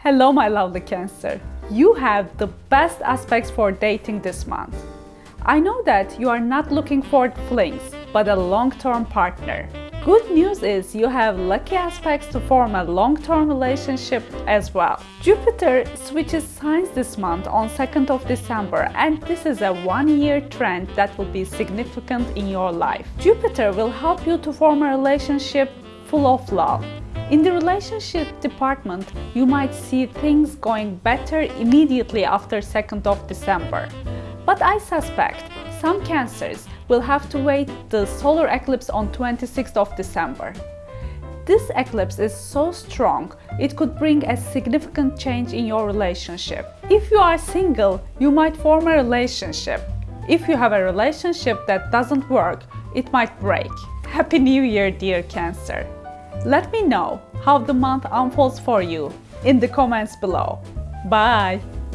Hello my lovely Cancer. You have the best aspects for dating this month. I know that you are not looking for flings, but a long-term partner. Good news is you have lucky aspects to form a long-term relationship as well. Jupiter switches signs this month on 2nd of December and this is a one-year trend that will be significant in your life. Jupiter will help you to form a relationship full of love. In the relationship department, you might see things going better immediately after 2nd of December. But I suspect some cancers will have to wait the solar eclipse on 26th of December. This eclipse is so strong, it could bring a significant change in your relationship. If you are single, you might form a relationship. If you have a relationship that doesn't work, it might break. Happy New Year, dear Cancer! Let me know how the month unfolds for you in the comments below. Bye!